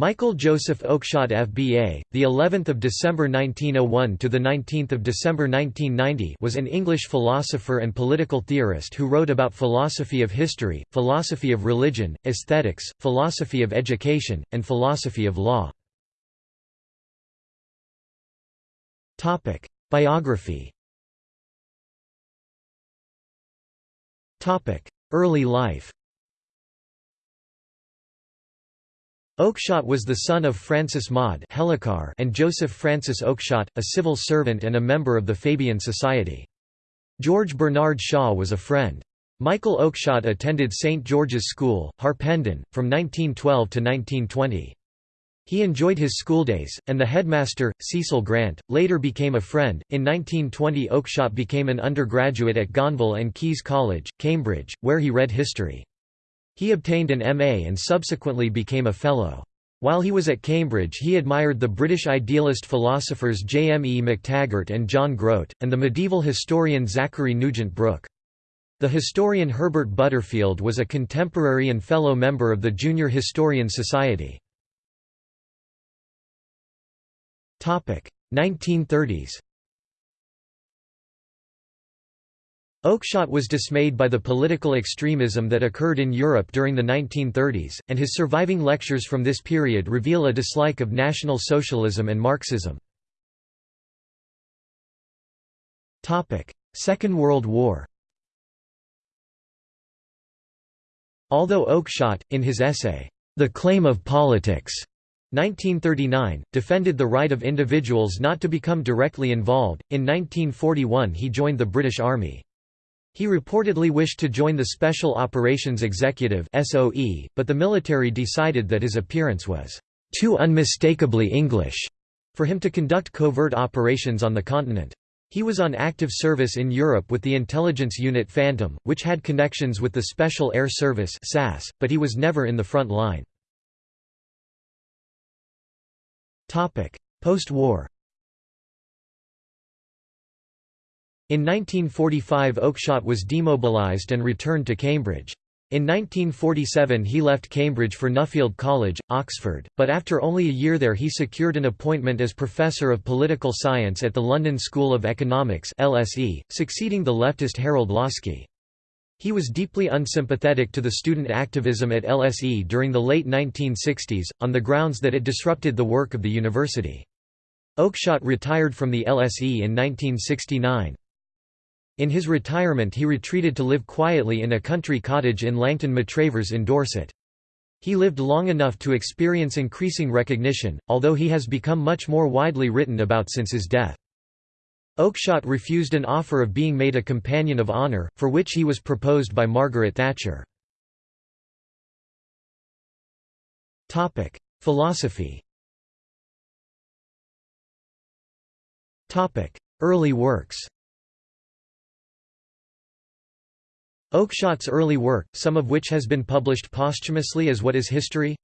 Michael Joseph Oakeshott FBA, the 11th of December 1901 to the 19th of December 1990, was an English philosopher and political theorist who wrote about philosophy of history, philosophy of religion, aesthetics, philosophy of education, and philosophy of law. Topic: Biography. Topic: Early life. Oakeshott was the son of Frances Maude and Joseph Francis Oakeshott, a civil servant and a member of the Fabian Society. George Bernard Shaw was a friend. Michael Oakeshott attended St. George's School, Harpenden, from 1912 to 1920. He enjoyed his schooldays, and the headmaster, Cecil Grant, later became a friend. In 1920, Oakeshott became an undergraduate at Gonville and Caius College, Cambridge, where he read history. He obtained an M.A. and subsequently became a Fellow. While he was at Cambridge he admired the British idealist philosophers J. M. E. McTaggart and John Grote, and the medieval historian Zachary Nugent Brooke. The historian Herbert Butterfield was a contemporary and fellow member of the Junior Historian Society. 1930s Oakeshott was dismayed by the political extremism that occurred in Europe during the 1930s, and his surviving lectures from this period reveal a dislike of National Socialism and Marxism. Second World War Although Oakeshott, in his essay, The Claim of Politics, 1939, defended the right of individuals not to become directly involved, in 1941 he joined the British Army. He reportedly wished to join the Special Operations Executive (SOE), but the military decided that his appearance was too unmistakably English for him to conduct covert operations on the continent. He was on active service in Europe with the intelligence unit Phantom, which had connections with the Special Air Service (SAS), but he was never in the front line. Topic: Post-war In 1945 Oakeshott was demobilised and returned to Cambridge. In 1947 he left Cambridge for Nuffield College, Oxford, but after only a year there he secured an appointment as Professor of Political Science at the London School of Economics LSE, succeeding the leftist Harold Laski. He was deeply unsympathetic to the student activism at LSE during the late 1960s, on the grounds that it disrupted the work of the university. Oakeshott retired from the LSE in 1969. In his retirement he retreated to live quietly in a country cottage in Langton Matravers in Dorset. He lived long enough to experience increasing recognition, although he has become much more widely written about since his death. Oakeshott refused an offer of being made a Companion of Honour, for which he was proposed by Margaret Thatcher. Philosophy Early works Oakeshott's early work, some of which has been published posthumously as What is History?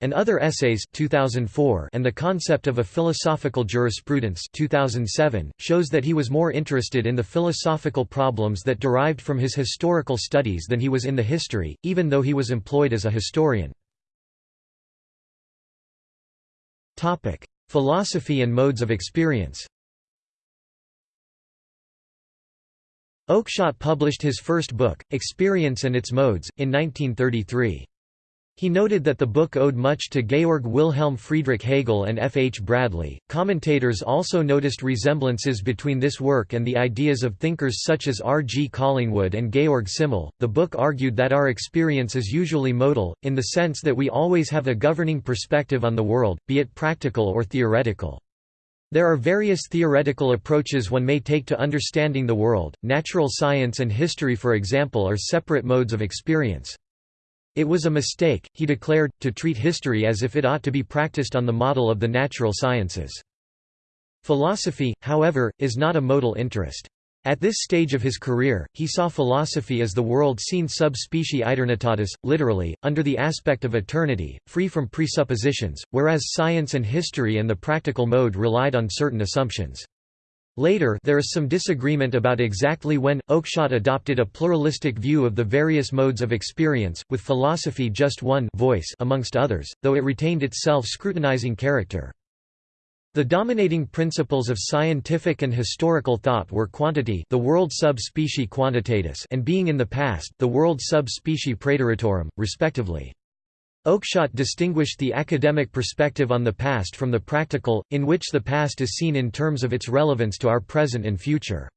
and Other Essays 2004 and The Concept of a Philosophical Jurisprudence 2007, shows that he was more interested in the philosophical problems that derived from his historical studies than he was in the history, even though he was employed as a historian. Philosophy and modes of experience Oakeshott published his first book, Experience and its Modes, in 1933. He noted that the book owed much to Georg Wilhelm Friedrich Hegel and F. H. Bradley. Commentators also noticed resemblances between this work and the ideas of thinkers such as R. G. Collingwood and Georg Simmel. The book argued that our experience is usually modal, in the sense that we always have a governing perspective on the world, be it practical or theoretical. There are various theoretical approaches one may take to understanding the world. Natural science and history, for example, are separate modes of experience. It was a mistake, he declared, to treat history as if it ought to be practiced on the model of the natural sciences. Philosophy, however, is not a modal interest. At this stage of his career, he saw philosophy as the world seen sub specie aeternitatis, literally, under the aspect of eternity, free from presuppositions, whereas science and history and the practical mode relied on certain assumptions. Later there is some disagreement about exactly when, Oakeshott adopted a pluralistic view of the various modes of experience, with philosophy just one voice amongst others, though it retained its self-scrutinizing character. The dominating principles of scientific and historical thought were quantity the world sub specie quantitatis and being in the past the world sub specie praeteritorum, respectively. Oakeshott distinguished the academic perspective on the past from the practical, in which the past is seen in terms of its relevance to our present and future.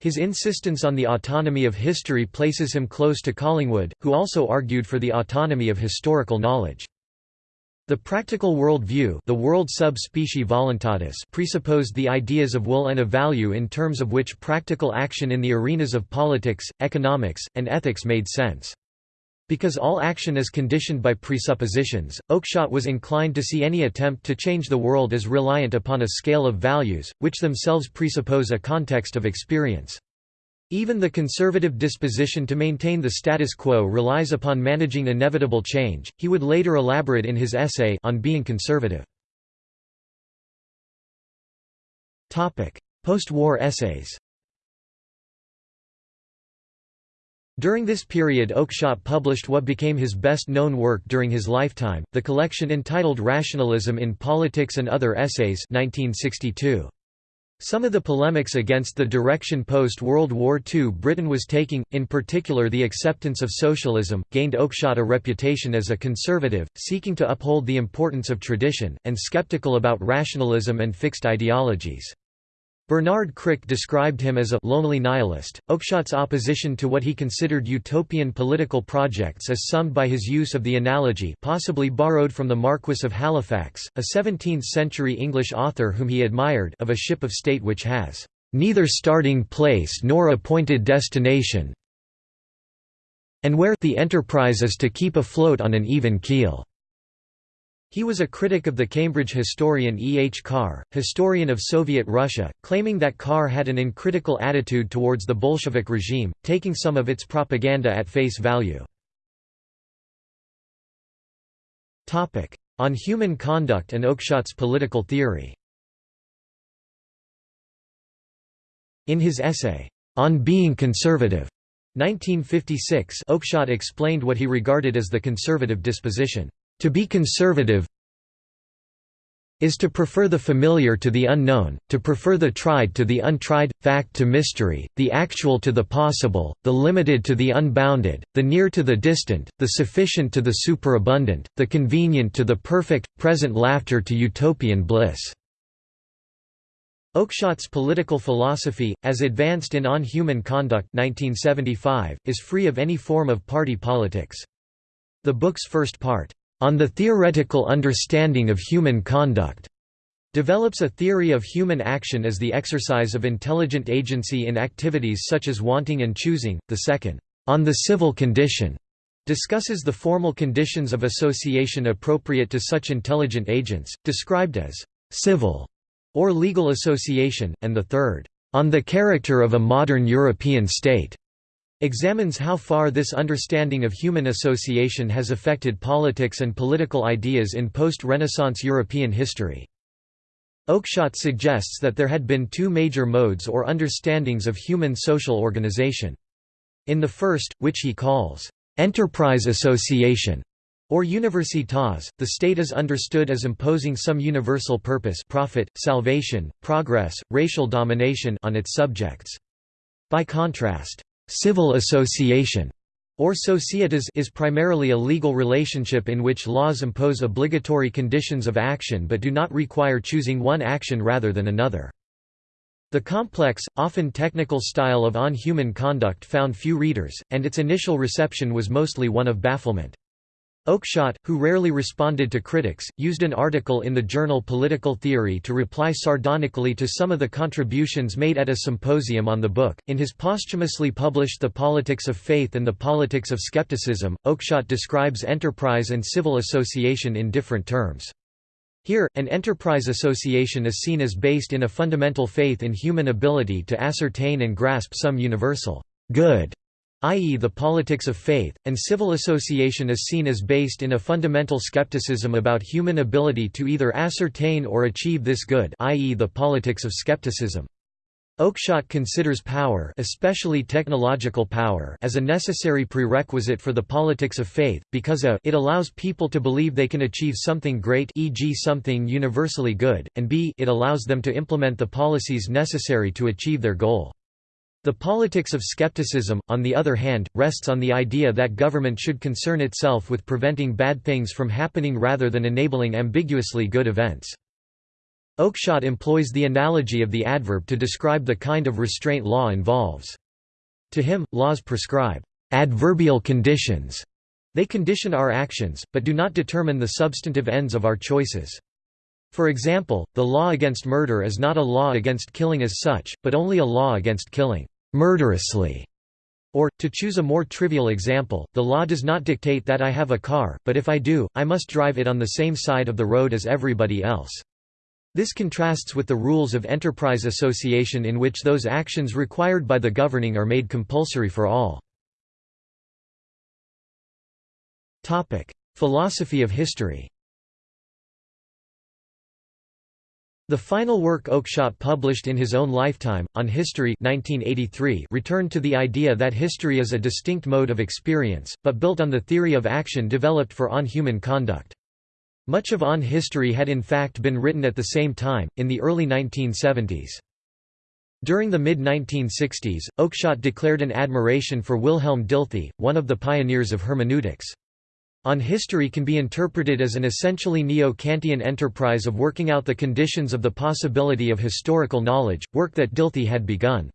His insistence on the autonomy of history places him close to Collingwood, who also argued for the autonomy of historical knowledge. The practical world view the world voluntatis presupposed the ideas of will and of value in terms of which practical action in the arenas of politics, economics, and ethics made sense. Because all action is conditioned by presuppositions, Oakeshott was inclined to see any attempt to change the world as reliant upon a scale of values, which themselves presuppose a context of experience. Even the conservative disposition to maintain the status quo relies upon managing inevitable change, he would later elaborate in his essay on being conservative. Post-war essays During this period Oakeshott published what became his best-known work during his lifetime, the collection entitled Rationalism in Politics and Other Essays 1962. Some of the polemics against the direction post-World War II Britain was taking, in particular the acceptance of socialism, gained Oakeshott a reputation as a conservative, seeking to uphold the importance of tradition, and skeptical about rationalism and fixed ideologies. Bernard Crick described him as a lonely nihilist. Oakeshott's opposition to what he considered utopian political projects is summed by his use of the analogy possibly borrowed from the Marquis of Halifax, a 17th-century English author whom he admired of a ship of state which has neither starting place nor appointed destination and where the enterprise is to keep afloat on an even keel. He was a critic of the Cambridge historian E. H. Carr, historian of Soviet Russia, claiming that Carr had an uncritical attitude towards the Bolshevik regime, taking some of its propaganda at face value. On human conduct and Oakeshott's political theory In his essay, On Being Conservative, 1956 Oakeshott explained what he regarded as the conservative disposition. To be conservative is to prefer the familiar to the unknown, to prefer the tried to the untried, fact to mystery, the actual to the possible, the limited to the unbounded, the near to the distant, the sufficient to the superabundant, the convenient to the perfect, present laughter to utopian bliss." Oakeshott's political philosophy, as advanced in On Human Conduct 1975, is free of any form of party politics. The book's first part, on the Theoretical Understanding of Human Conduct, develops a theory of human action as the exercise of intelligent agency in activities such as wanting and choosing. The second, On the Civil Condition, discusses the formal conditions of association appropriate to such intelligent agents, described as civil or legal association, and the third, On the Character of a Modern European State, examines how far this understanding of human association has affected politics and political ideas in post-Renaissance European history. Oakeshott suggests that there had been two major modes or understandings of human social organization. In the first, which he calls, "...enterprise association", or universitas, the state is understood as imposing some universal purpose profit, salvation, progress, racial domination on its subjects. By contrast, Civil association or societas is primarily a legal relationship in which laws impose obligatory conditions of action but do not require choosing one action rather than another. The complex, often technical style of On Human Conduct found few readers, and its initial reception was mostly one of bafflement. Oakeshott, who rarely responded to critics, used an article in the journal Political Theory to reply sardonically to some of the contributions made at a symposium on the book. In his posthumously published The Politics of Faith and the Politics of Skepticism, Oakeshott describes enterprise and civil association in different terms. Here, an enterprise association is seen as based in a fundamental faith in human ability to ascertain and grasp some universal good i.e. the politics of faith, and civil association is seen as based in a fundamental skepticism about human ability to either ascertain or achieve this good i.e. the politics of skepticism. Oakeshott considers power especially technological power as a necessary prerequisite for the politics of faith, because a it allows people to believe they can achieve something great e.g. something universally good, and b it allows them to implement the policies necessary to achieve their goal. The politics of skepticism, on the other hand, rests on the idea that government should concern itself with preventing bad things from happening rather than enabling ambiguously good events. Oakeshott employs the analogy of the adverb to describe the kind of restraint law involves. To him, laws prescribe adverbial conditions. They condition our actions, but do not determine the substantive ends of our choices. For example, the law against murder is not a law against killing as such, but only a law against killing murderously. Or, to choose a more trivial example, the law does not dictate that I have a car, but if I do, I must drive it on the same side of the road as everybody else. This contrasts with the rules of enterprise association in which those actions required by the governing are made compulsory for all. Philosophy of history The final work Oakeshott published in his own lifetime, On History 1983, returned to the idea that history is a distinct mode of experience, but built on the theory of action developed for on human conduct. Much of On history had in fact been written at the same time, in the early 1970s. During the mid-1960s, Oakeshott declared an admiration for Wilhelm Dilthey, one of the pioneers of hermeneutics. On history can be interpreted as an essentially neo-Kantian enterprise of working out the conditions of the possibility of historical knowledge, work that Dilthey had begun.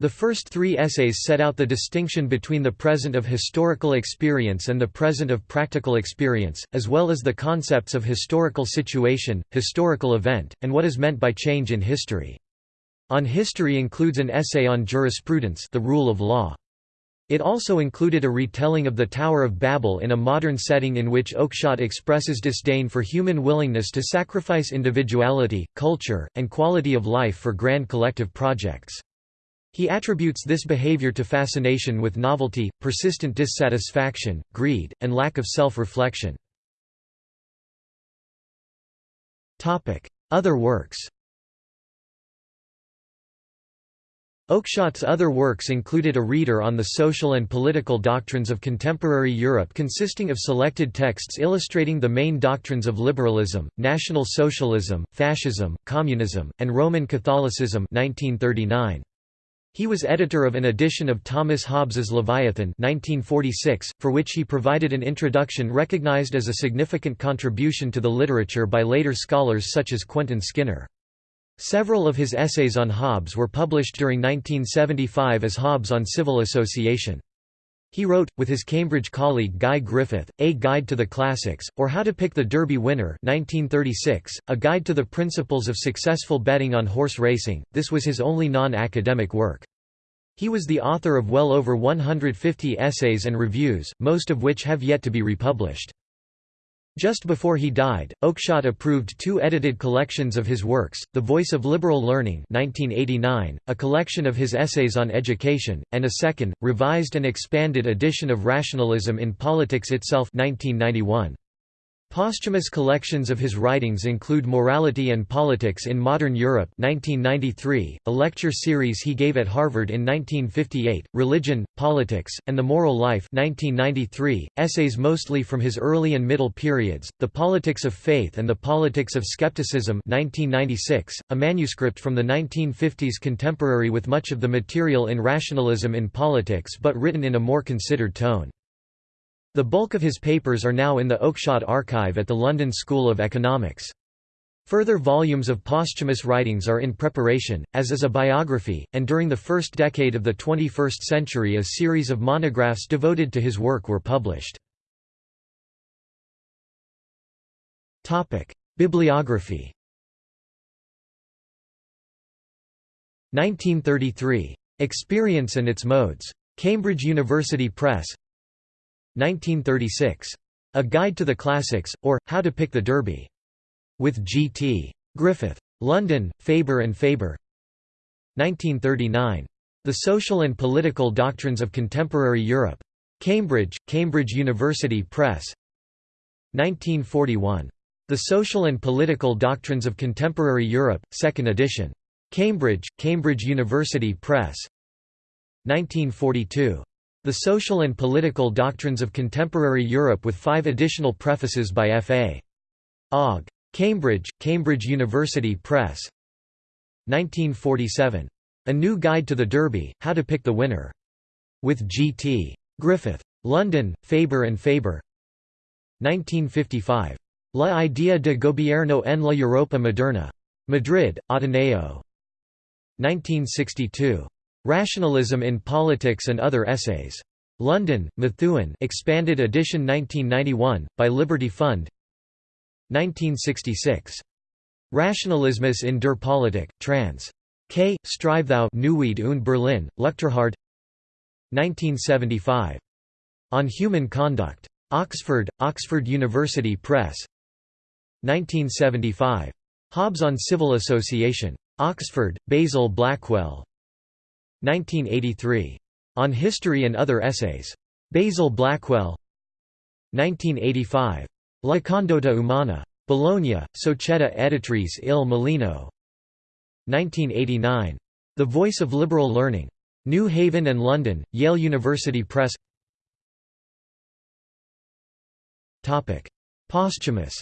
The first three essays set out the distinction between the present of historical experience and the present of practical experience, as well as the concepts of historical situation, historical event, and what is meant by change in history. On history includes an essay on jurisprudence the rule of law. It also included a retelling of the Tower of Babel in a modern setting in which Oakeshott expresses disdain for human willingness to sacrifice individuality, culture, and quality of life for grand collective projects. He attributes this behavior to fascination with novelty, persistent dissatisfaction, greed, and lack of self-reflection. Other works Oakeshott's other works included a reader on the social and political doctrines of contemporary Europe consisting of selected texts illustrating the main doctrines of liberalism, National Socialism, Fascism, Communism, and Roman Catholicism 1939. He was editor of an edition of Thomas Hobbes's Leviathan 1946, for which he provided an introduction recognized as a significant contribution to the literature by later scholars such as Quentin Skinner. Several of his essays on Hobbes were published during 1975 as Hobbes on Civil Association. He wrote, with his Cambridge colleague Guy Griffith, A Guide to the Classics, or How to Pick the Derby Winner 1936, a guide to the principles of successful betting on horse racing. This was his only non-academic work. He was the author of well over 150 essays and reviews, most of which have yet to be republished. Just before he died, Oakeshott approved two edited collections of his works, The Voice of Liberal Learning 1989, a collection of his essays on education, and a second, revised and expanded edition of Rationalism in Politics Itself 1991. Posthumous collections of his writings include Morality and Politics in Modern Europe 1993, a lecture series he gave at Harvard in 1958, Religion, Politics, and the Moral Life 1993, essays mostly from his early and middle periods, The Politics of Faith and the Politics of Skepticism 1996, a manuscript from the 1950s contemporary with much of the material in Rationalism in Politics but written in a more considered tone. The bulk of his papers are now in the Oakeshott Archive at the London School of Economics. Further volumes of posthumous writings are in preparation, as is a biography, and during the first decade of the 21st century a series of monographs devoted to his work were published. Bibliography 1933. Experience and its Modes. Cambridge University Press 1936. A Guide to the Classics, or, How to Pick the Derby. With G. T. Griffith. London, Faber and Faber 1939. The Social and Political Doctrines of Contemporary Europe. Cambridge, Cambridge University Press 1941. The Social and Political Doctrines of Contemporary Europe, 2nd edition. Cambridge, Cambridge University Press 1942. The Social and Political Doctrines of Contemporary Europe with five additional prefaces by F.A. Ogg. Cambridge, Cambridge University Press 1947. A New Guide to the Derby, How to Pick the Winner. With G.T. Griffith. London, Faber and Faber 1955. La idea de gobierno en la Europa moderna. Madrid, Ateneo. 1962. Rationalism in Politics and Other Essays. London, Methuen expanded edition 1991, by Liberty Fund 1966. Rationalismus in der Politik, trans. K. Streifthau Neuwied und Berlin, Luchterhand 1975. On Human Conduct. Oxford, Oxford University Press 1975. Hobbes on Civil Association. Oxford, Basil Blackwell 1983. On History and Other Essays. Basil Blackwell 1985. La Condotta Umana. Bologna, Società Editrice Il Mulino 1989. The Voice of Liberal Learning. New Haven and London, Yale University Press Posthumous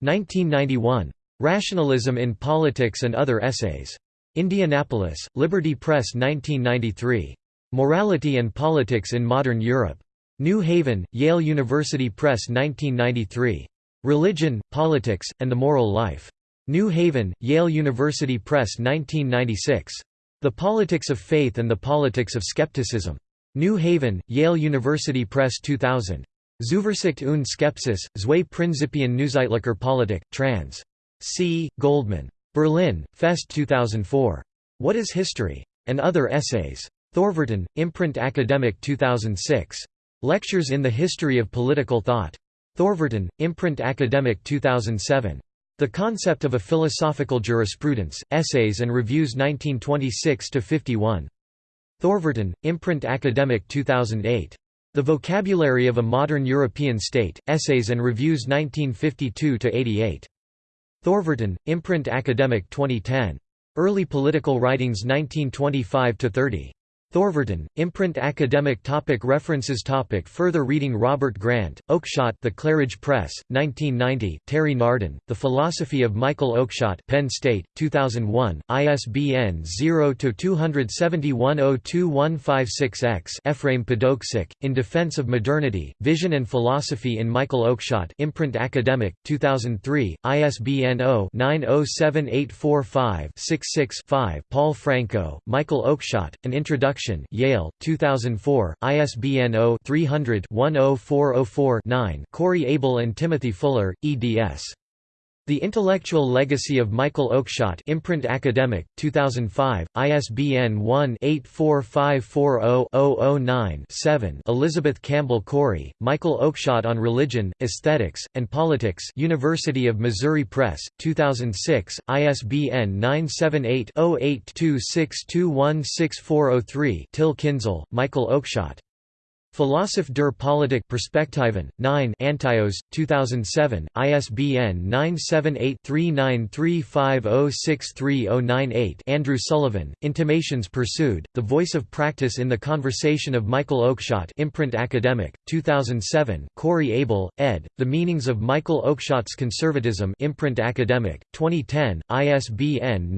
1991. Rationalism in Politics and Other Essays. Indianapolis, Liberty Press 1993. Morality and Politics in Modern Europe. New Haven, Yale University Press 1993. Religion, Politics, and the Moral Life. New Haven, Yale University Press 1996. The Politics of Faith and the Politics of Skepticism. New Haven, Yale University Press 2000. Zuversicht und Skepsis, zwei Prinzipien Neuzeitlicher Politik, trans. C. Goldman. Berlin, Fest 2004. What is History? And Other Essays. Thorverton, Imprint Academic 2006. Lectures in the History of Political Thought. Thorverton, Imprint Academic 2007. The Concept of a Philosophical Jurisprudence, Essays and Reviews 1926–51. Thorverton, Imprint Academic 2008. The Vocabulary of a Modern European State, Essays and Reviews 1952–88. Thorverton, Imprint Academic 2010. Early Political Writings 1925–30. Thorverton, Imprint Academic topic References topic Further reading Robert Grant, Oakeshott The Claridge Press, 1990 Terry Nardin, The Philosophy of Michael Oakeshott Penn State, 2001, ISBN 0-271-02156-X Ephraim Podoksik, In Defense of Modernity, Vision and Philosophy in Michael Oakeshott Imprint Academic, 2003, ISBN 0-907845-66-5 Paul Franco, Michael Oakeshott, An Introduction Yale, 2004, ISBN 0-300-10404-9 Corey Abel and Timothy Fuller, eds. The Intellectual Legacy of Michael Oakeshott Imprint Academic, 2005, ISBN 1-84540-009-7 Elizabeth Campbell Corey, Michael Oakeshott on Religion, Aesthetics, and Politics University of Missouri Press, 2006, ISBN 978-0826216403 Till Kinzel, Michael Oakeshott Philosoph der Politik Perspektiven, 9 Antaios, 2007, ISBN 978-3935063098 Andrew Sullivan, Intimations Pursued, The Voice of Practice in the Conversation of Michael Oakeshott Imprint Academic, 2007, Corey Abel, ed., The Meanings of Michael Oakeshott's Conservatism Imprint Academic, 2010, ISBN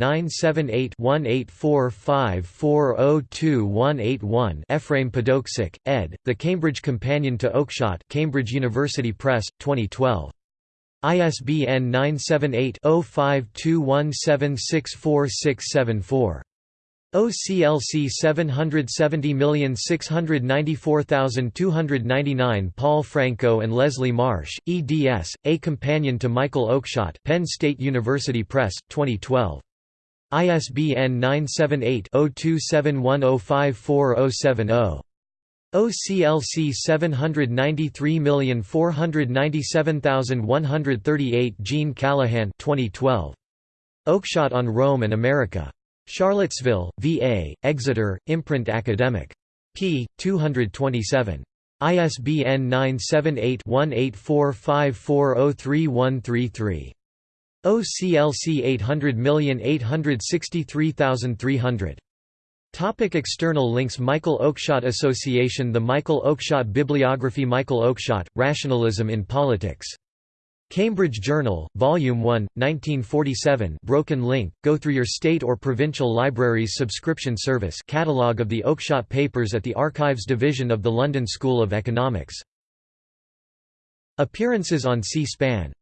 978-1845402181 Ephraim Podoksik, ed., the Cambridge Companion to Oakeshott Cambridge University Press, 2012. ISBN 978-0521764674. OCLC 770694299 Paul Franco and Leslie Marsh, eds. A Companion to Michael Oakeshott Penn State University Press, 2012. ISBN 978 0271054070. OCLC 793497138 Gene Callahan 2012. Oakeshott on Rome and America. Charlottesville, VA, Exeter, Imprint Academic. p. 227. ISBN 978 1845403133. OCLC 800863300. Topic external links Michael Oakeshott Association The Michael Oakeshott Bibliography Michael Oakeshott, Rationalism in Politics. Cambridge Journal, Volume 1, 1947 Broken link, go through your state or provincial library's subscription service catalogue of the Oakeshott Papers at the Archives Division of the London School of Economics. Appearances on C-SPAN